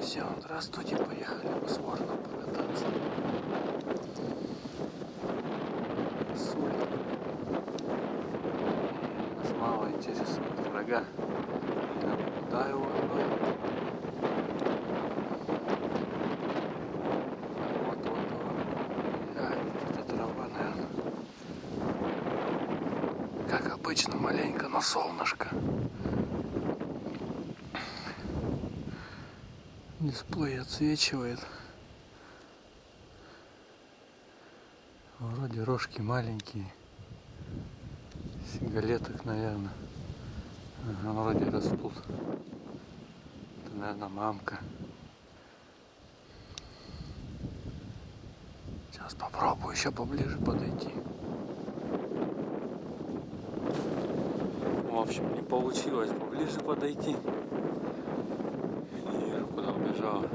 Все, здравствуйте, поехали мы с Вороном покататься. Сули. Нас мало интересует врага. Я наблюдаю вороной. Вот, вот, вот. А, это трава. Как обычно, маленько на солнышко. Дисплей отсвечивает. Вроде рожки маленькие. Сигалеток, наверное. Ага, вроде растут. Это, наверное, мамка. Сейчас попробую еще поближе подойти. В общем, не получилось поближе подойти. Убежала.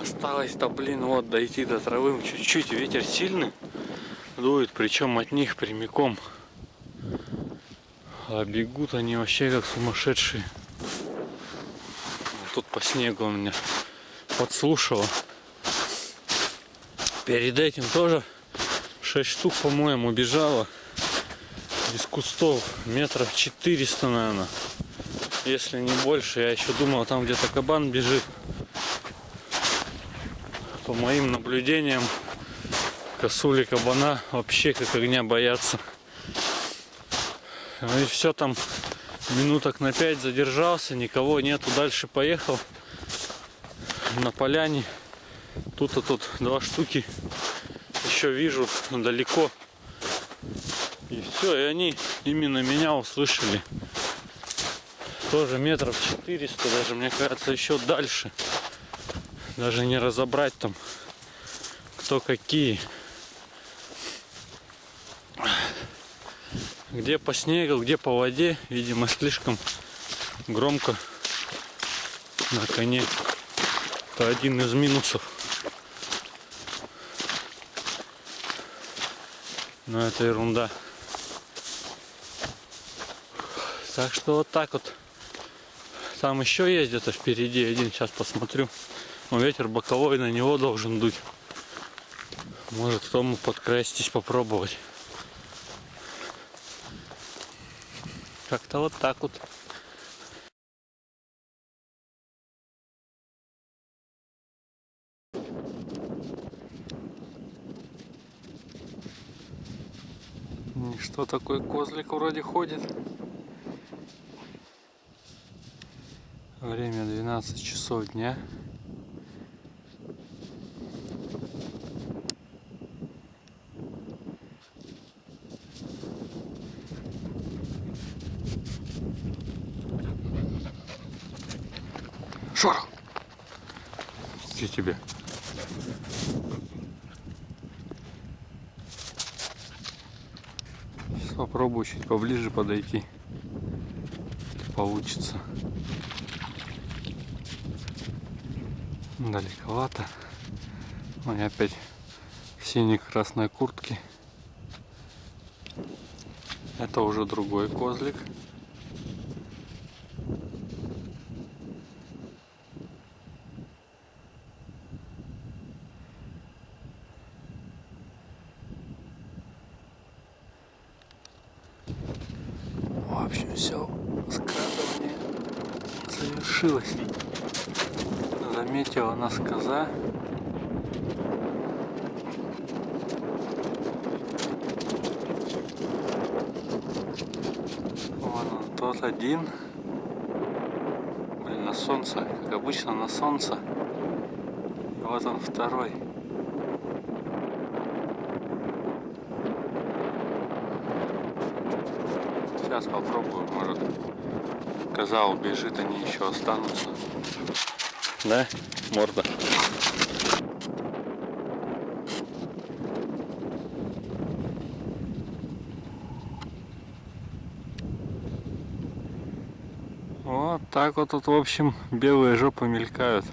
Осталось-то, блин, вот дойти до травы чуть-чуть. Ветер сильный дует, причем от них прямиком. А бегут они вообще как сумасшедшие. Тут по снегу у меня подслушала. Перед этим тоже 6 штук, по-моему, бежала из кустов метров 400, наверное. Если не больше. Я еще думал, там где-то кабан бежит. По моим наблюдениям, косули кабана вообще как огня боятся. Ну и все там минуток на 5 задержался, никого нету, дальше поехал на поляне. Тут-то тут два штуки еще вижу далеко. И все, и они именно меня услышали. Тоже метров 400, даже мне кажется еще дальше. Даже не разобрать там кто какие. Где по снегу, где по воде, видимо, слишком громко на коне. Это один из минусов. Но это ерунда. Так что вот так вот. Там еще есть где-то впереди один, сейчас посмотрю. Но ветер боковой на него должен дуть. Может к тому подкрастись попробовать. Как-то вот так вот. Что такой козлик вроде ходит. Время 12 часов дня. Шорох! Где тебе? Сейчас попробую чуть поближе подойти. Получится. Далековато. Ну и опять в синей-красной куртке. Это уже другой козлик. В общем, все скрадывание завершилось. Заметила нас коза. Вон он, тот один. Блин, на солнце, как обычно на солнце. И вот он второй. Сейчас попробую, может коза убежит, они еще останутся. Да, морда. Вот так вот тут, в общем, белые жопы мелькают.